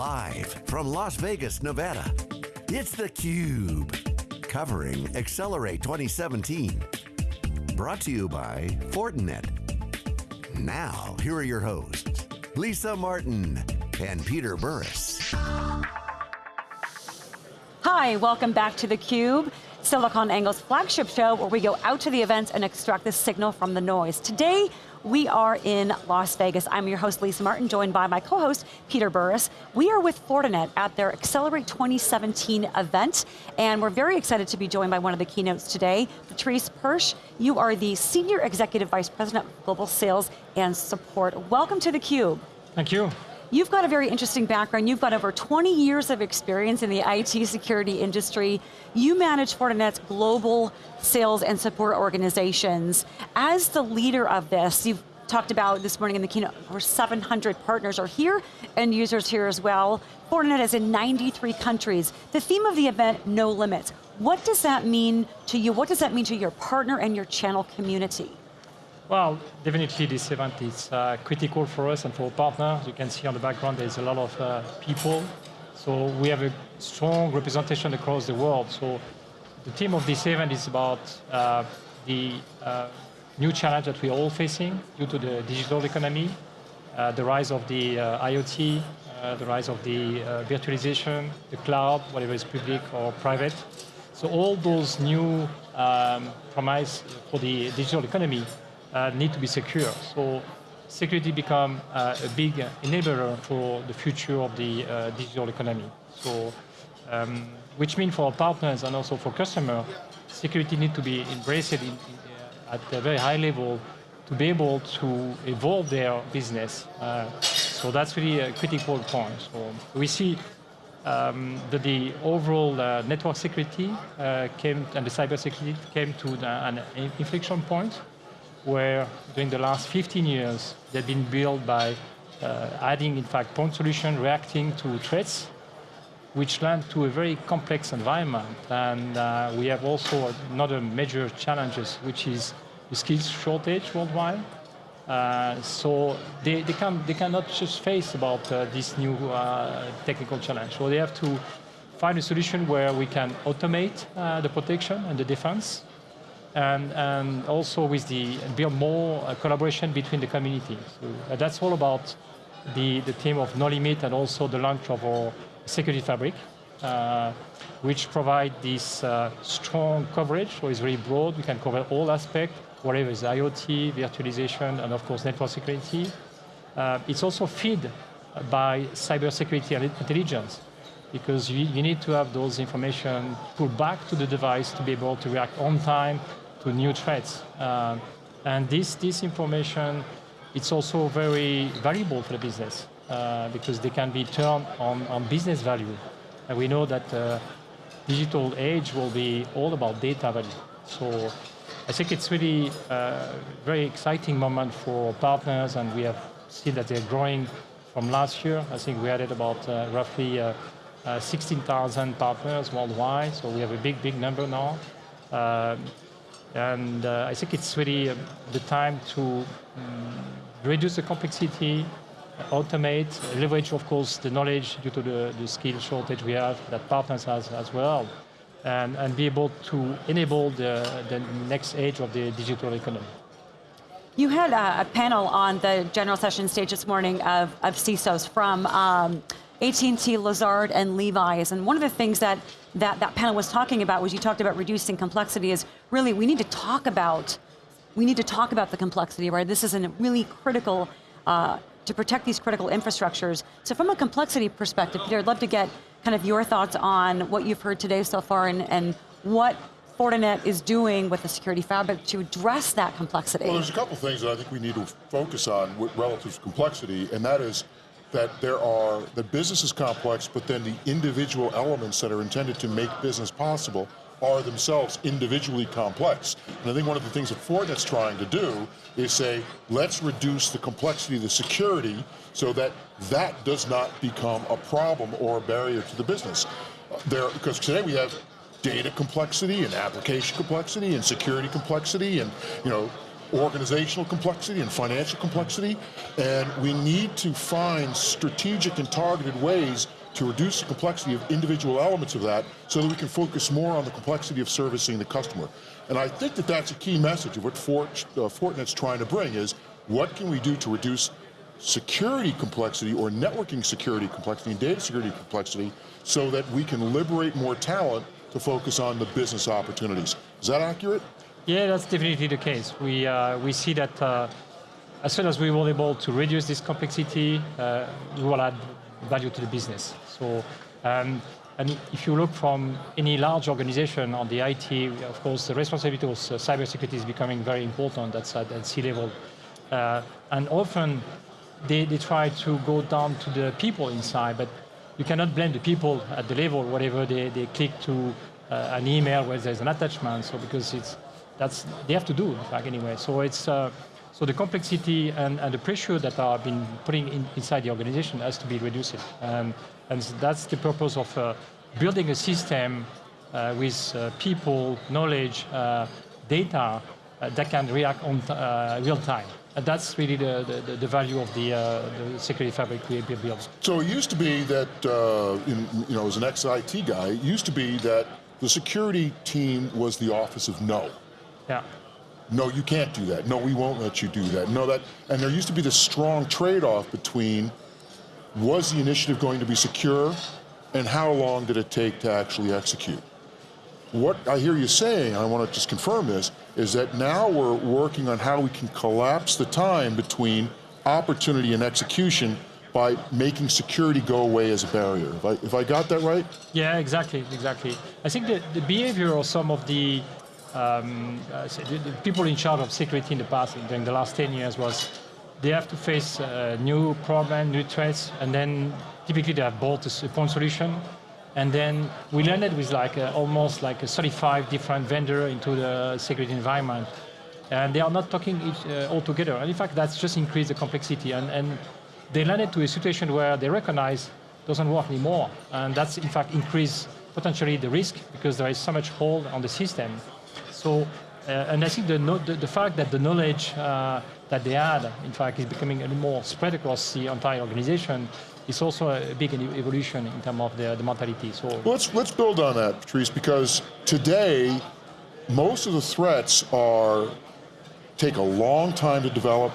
Live from Las Vegas, Nevada, it's theCUBE. Covering Accelerate 2017. Brought to you by Fortinet. Now, here are your hosts, Lisa Martin and Peter Burris. Hi, welcome back to theCUBE. SiliconANGLE's flagship show where we go out to the events and extract the signal from the noise. Today, we are in Las Vegas. I'm your host, Lisa Martin, joined by my co-host, Peter Burris. We are with Fortinet at their Accelerate 2017 event, and we're very excited to be joined by one of the keynotes today, Patrice Perche. You are the Senior Executive Vice President of Global Sales and Support. Welcome to theCUBE. Thank you. You've got a very interesting background. You've got over 20 years of experience in the IT security industry. You manage Fortinet's global sales and support organizations. As the leader of this, you've talked about this morning in the keynote, over 700 partners are here, and users here as well. Fortinet is in 93 countries. The theme of the event, no limits. What does that mean to you? What does that mean to your partner and your channel community? Well, definitely this event is uh, critical for us and for our partners. You can see on the background there's a lot of uh, people. So we have a strong representation across the world. So the theme of this event is about uh, the uh, new challenge that we're all facing due to the digital economy, uh, the rise of the uh, IoT, the rise of the virtualization, the cloud, whatever is public or private. So all those new um, promise for the digital economy uh, need to be secure. So security become uh, a big enabler for the future of the uh, digital economy. So, um, which means for our partners and also for customers, security need to be embraced in, in, uh, at a very high level to be able to evolve their business. Uh, so that's really a critical point. So we see um, that the overall uh, network security uh, came and the cyber security came to the, an inflection point where during the last 15 years, they've been built by uh, adding, in fact, point solution, reacting to threats, which led to a very complex environment. And uh, we have also another major challenges, which is the skills shortage worldwide. Uh, so they, they, can, they cannot just face about uh, this new uh, technical challenge. So they have to find a solution where we can automate uh, the protection and the defense, and, and also with the build more uh, collaboration between the communities. So uh, that's all about the, the theme of no limit and also the launch of our security fabric, uh, which provide this uh, strong coverage, so it's very broad, we can cover all aspects, whatever is IoT, virtualization, and of course network security. Uh, it's also fed by cybersecurity and intelligence, because you, you, need to have those information pulled back to the device to be able to react on time to new threats. Uh, and this, this information, it's also very valuable for the business uh, because they can be turned on, on business value. And we know that uh, digital age will be all about data value. So I think it's really a uh, very exciting moment for partners and we have seen that they're growing from last year. I think we added about uh, roughly uh, 16,000 partners worldwide, so we have a big, big number now. And uh, I think it's really uh, the time to um, reduce the complexity, automate, leverage, of course, the knowledge due to the, the skill shortage we have that partners has as well, and, and be able to enable the, the next age of the digital economy. You had a, a panel on the general session stage this morning of, of CISOs from um, AT&T, Lazard, and Levi's, and one of the things that, that that panel was talking about was you talked about reducing complexity is really we need to talk about, we need to talk about the complexity, right? This is a really critical, uh, to protect these critical infrastructures. So from a complexity perspective, Peter, I'd love to get kind of your thoughts on what you've heard today so far and, and what Fortinet is doing with the security fabric to address that complexity? Well, there's a couple things that I think we need to focus on with relative to complexity, and that is that there are, the business is complex, but then the individual elements that are intended to make business possible are themselves individually complex. And I think one of the things that Fortinet's trying to do is say, let's reduce the complexity of the security so that that does not become a problem or a barrier to the business. There, because today we have data complexity and application complexity and security complexity and, you know, organizational complexity and financial complexity, and we need to find strategic and targeted ways to reduce the complexity of individual elements of that so that we can focus more on the complexity of servicing the customer. And I think that that's a key message of what Fort, uh, Fortinet's trying to bring is what can we do to reduce security complexity or networking security complexity and data security complexity so that we can liberate more talent to focus on the business opportunities. Is that accurate? Yeah, that's definitely the case. We, uh, we see that uh, as soon as we were able to reduce this complexity, uh, we will add value to the business. So, um, and if you look from any large organization on the IT, of course, the responsibility of cybersecurity is becoming very important. That's at, at C-level. Uh, and often they, they try to go down to the people inside, but you cannot blame the people at the level, whatever they, they click to uh, an email where there's an attachment, so because it's, that's, they have to do, in fact, anyway. So it's, uh, so the complexity and, and, the pressure that are being putting in, inside the organization has to be reduced. Um, and that's the purpose of uh, building a system uh, with uh, people, knowledge, uh, data that can react on real time. And that's really the, the, the value of the, uh, the, security fabric we built. So it used to be that, uh, in, you know, as an ex-IT guy, it used to be that the security team was the office of no. Yeah. No, you can't do that. No, we won't let you do that. No, that, and there used to be this strong trade-off between was the initiative going to be secure and how long did it take to actually execute? what I hear you saying, I want to just confirm this, is that now we're working on how we can collapse the time between opportunity and execution by making security go away as a barrier. If I, if I got that right? Yeah, exactly, exactly. I think the, the behavior of some of the, um, uh, people in charge of security in the past, during the last 10 years, was they have to face uh, new problems, new threats, and then typically they have bought a point solution, and then we landed with like a, almost like a 35 different vendor into the security environment. And they are not talking each, uh, all together. And in fact, that's just increased the complexity. And, and they landed to a situation where they recognize doesn't work anymore. And that's in fact increased potentially the risk because there is so much hold on the system. So, uh, and I think the, the, the, fact that the knowledge uh, that they had, in fact, is becoming a little more spread across the entire organization it's also a big evolution in terms of the, the mentality. So well, let's let's build on that, Patrice, because today most of the threats are take a long time to develop.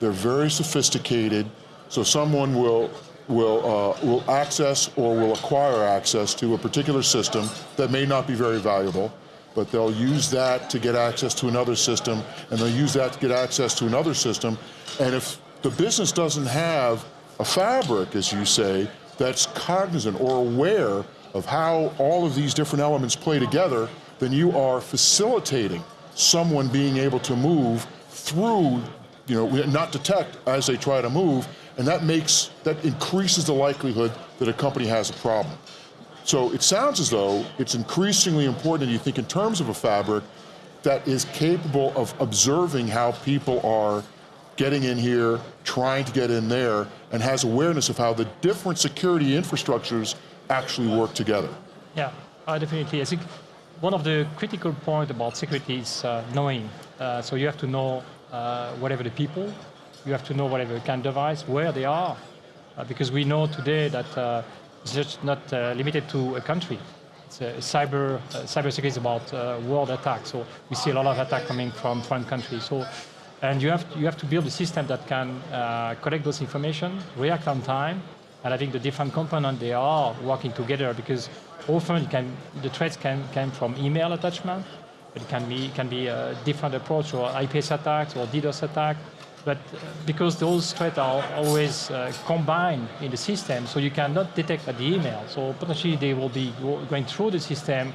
They're very sophisticated. So someone will will uh, will access or will acquire access to a particular system that may not be very valuable, but they'll use that to get access to another system, and they'll use that to get access to another system. And if the business doesn't have a fabric, as you say, that's cognizant or aware of how all of these different elements play together, then you are facilitating someone being able to move through, you know, not detect as they try to move, and that makes, that increases the likelihood that a company has a problem. So it sounds as though it's increasingly important, that you think in terms of a fabric, that is capable of observing how people are getting in here, trying to get in there, and has awareness of how the different security infrastructures actually work together. Yeah, uh, definitely. I think one of the critical points about security is uh, knowing. Uh, so you have to know uh, whatever the people, you have to know whatever kind of device, where they are, uh, because we know today that it's just not uh, limited to a country. It's a cyber uh, cybersecurity is about uh, world attack. So we see a lot of attack coming from foreign countries. So and you have, to, you have to build a system that can uh, collect those information, react on time, and I think the different components, they are working together because often can, the threats can come from email attachment, but it can be, can be a different approach or IPS attacks or DDoS attack. But uh, because those threats are always uh, combined in the system, so you cannot detect at the email. So potentially they will be going through the system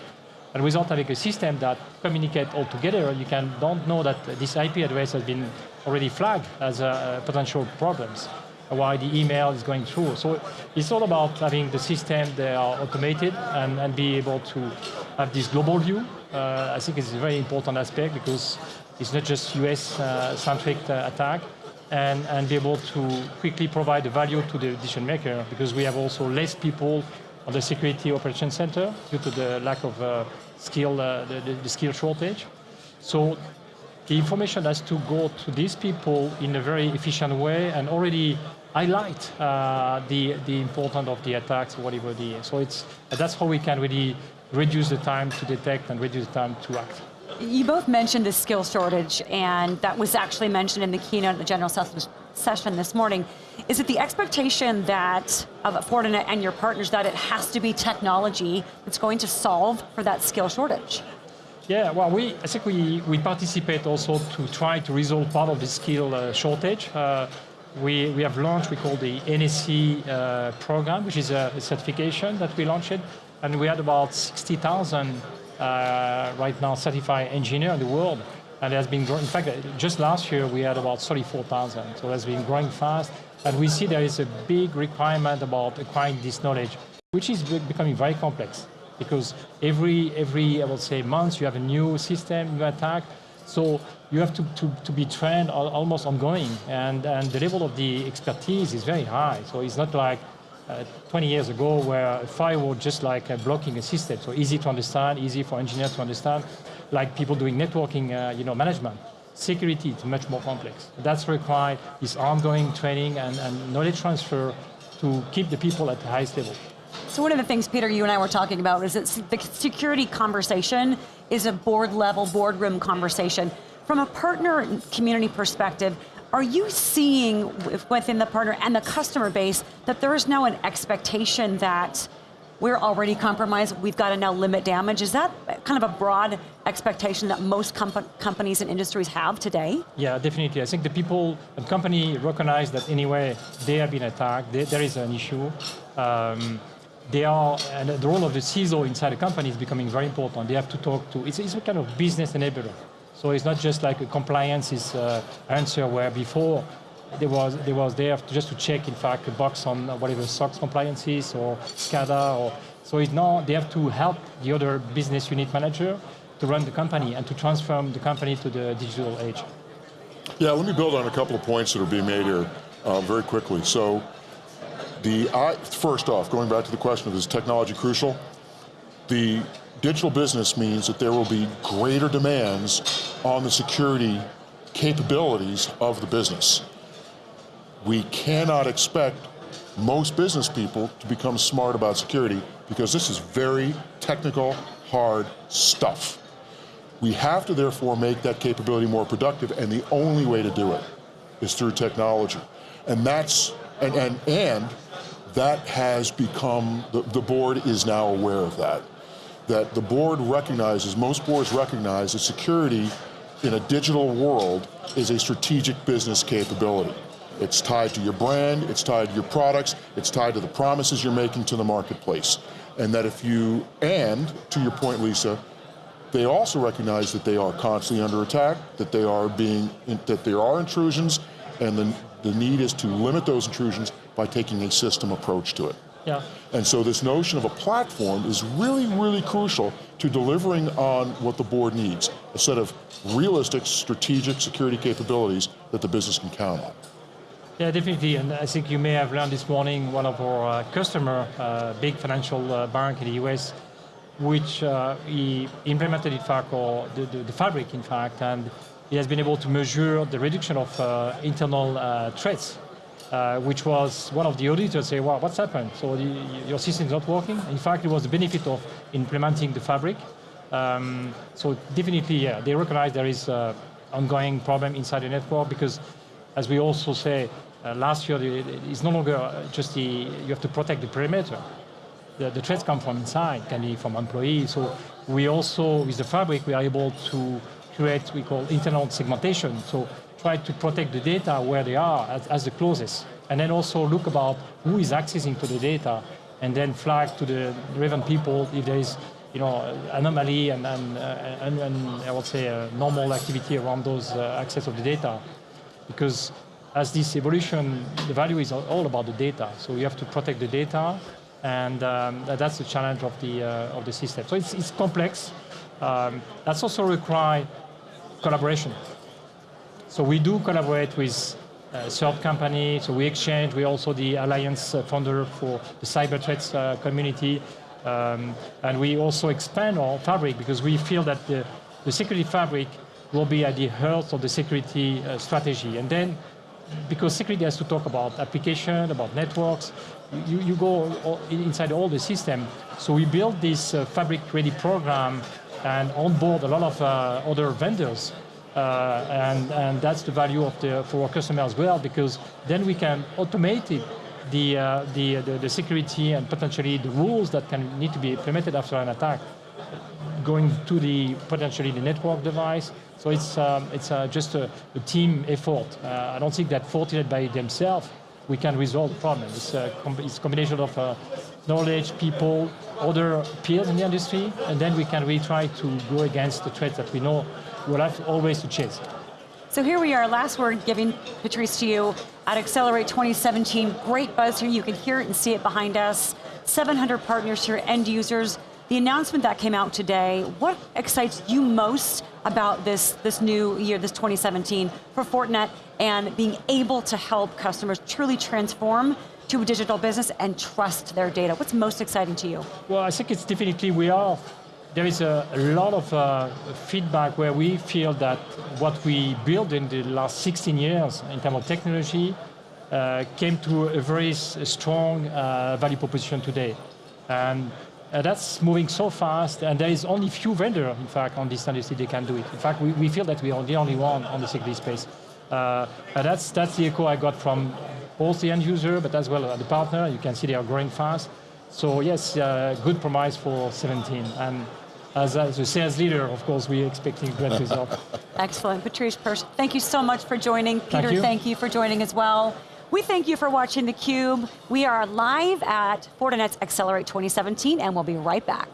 and without having a system that communicate all together, you can don't know that this IP address has been already flagged as a, potential problems why the email is going through. So it's all about having the system that are automated and, and be able to have this global view. Uh, I think it's a very important aspect because it's not just US-centric uh, uh, attack and, and be able to quickly provide the value to the decision maker because we have also less people on the security operation center due to the lack of uh, skill, uh, the, the, skill shortage. So the information has to go to these people in a very efficient way and already highlight uh, the, the importance of the attacks, whatever the, so it's, that's how we can really reduce the time to detect and reduce the time to act. You both mentioned the skill shortage, and that was actually mentioned in the keynote at the general session this morning. Is it the expectation that of Fortinet and your partners that it has to be technology that's going to solve for that skill shortage? Yeah, well, we, I think we, we participate also to try to resolve part of the skill uh, shortage. Uh, we, we have launched, we call the NSE uh, program, which is a, a, certification that we launched, and we had about 60,000 uh, right now certified engineer in the world, and it has been growing. In fact, just last year we had about 34,000, so it has been growing fast, and we see there is a big requirement about acquiring this knowledge, which is becoming very complex because every, every I would say, month you have a new system, new attack. So you have to, to, to be trained almost ongoing. And, and the level of the expertise is very high. So it's not like uh, 20 years ago where a firewall just like uh, blocking a system. So easy to understand, easy for engineers to understand, like people doing networking uh, you know, management. Security is much more complex. That's required is ongoing training and, and knowledge transfer to keep the people at the highest level. So one of the things, Peter, you and I were talking about is that the security conversation is a board level, boardroom conversation. From a partner community perspective, are you seeing within the partner and the customer base that there is now an expectation that we're already compromised, we've got to now limit damage. Is that kind of a broad expectation that most comp companies and industries have today? Yeah, definitely. I think the people and company recognize that anyway, they have been attacked, they, there is an issue. Um, they are, and the role of the CISO inside a company is becoming very important. They have to talk to, it's, it's a kind of business enabler. So it's not just like a compliance is, uh, answer where before there was, there was there just to check, in fact, a box on whatever SOX compliances or SCADA. Or, so it's now they have to help the other business unit manager to run the company and to transform the company to the digital age. Yeah, let me build on a couple of points that are being made here uh, very quickly. So the, I, first off, going back to the question of is technology crucial? The digital business means that there will be greater demands on the security capabilities of the business. We cannot expect most business people to become smart about security because this is very technical, hard stuff. We have to therefore make that capability more productive and the only way to do it is through technology. And that's, and, and, and that has become, the, the board is now aware of that. That the board recognizes, most boards recognize that security in a digital world is a strategic business capability. It's tied to your brand, it's tied to your products, it's tied to the promises you're making to the marketplace. And that if you, and to your point, Lisa, they also recognize that they are constantly under attack, that they are being, that there are intrusions, and the, the need is to limit those intrusions by taking a system approach to it. Yeah. And so this notion of a platform is really, really crucial to delivering on what the board needs, a set of realistic strategic security capabilities that the business can count on. Yeah, definitely, and I think you may have learned this morning one of our uh, customer, uh, big financial uh, bank in the US, which uh, he implemented in fact, or the, the, the, fabric in fact, and he has been able to measure the reduction of uh, internal uh, threats uh, which was one of the auditors say, well, what's happened? So the, your system is not working. In fact, it was the benefit of implementing the fabric. Um, so definitely, yeah, they recognize there is an ongoing problem inside the network because, as we also say, uh, last year, it's no longer just the, you have to protect the perimeter. The, the threats come from inside, can be from employees. So we also, with the fabric, we are able to create, we call internal segmentation. So try to protect the data where they are as, as, the closest. And then also look about who is accessing to the data and then flag to the relevant people if there is you know, anomaly and, and, uh, and, and I would say a normal activity around those uh, access of the data. Because as this evolution, the value is all about the data. So you have to protect the data and um, that's the challenge of the, uh, of the system. So it's, it's complex. Um, that's also require collaboration. So we do collaborate with uh, third company, so we exchange, we're also the alliance uh, founder for the cyber threats uh, community, um, and we also expand our fabric because we feel that the, the security fabric will be at the heart of the security uh, strategy. And then, because security has to talk about application, about networks, you, you go all, inside all the system. So we built this uh, fabric-ready program and onboard a lot of uh, other vendors. Uh, and, and that's the value of the, for our customer as well, because then we can automate it, the, uh, the, the, the security and potentially the rules that can need to be implemented after an attack going to the potentially the network device. So it's um, it's uh, just a, a, team effort. Uh, I don't think that Fortinet by themselves we can resolve the problem. It's a, com it's a combination of uh, knowledge, people, other peers in the industry, and then we can really try to go against the threats that we know we'll have always to chase. So here we are, last word giving Patrice to you at Accelerate 2017. Great buzz here, you can hear it and see it behind us. 700 partners here, end users. The announcement that came out today, what excites you most about this, this new year, this 2017 for Fortinet and being able to help customers truly transform to a digital business and trust their data? What's most exciting to you? Well, I think it's definitely we are. There is a, a lot of uh, feedback where we feel that what we built in the last 16 years in terms of technology uh, came to a very strong uh, value proposition today. And uh, that's moving so fast, and there is only few vendors, in fact, on this industry that can do it. In fact, we, we feel that we are the only one on the security space. Uh, that's, that's the echo I got from both the end user, but as well as the partner. You can see they are growing fast. So yes, uh, good promise for 17. And as, as a sales leader, of course, we're expecting great results. Excellent. Patrice Perche, thank you so much for joining. Peter, thank you, thank you for joining as well. We thank you for watching theCUBE. We are live at Fortinet's Accelerate 2017 and we'll be right back.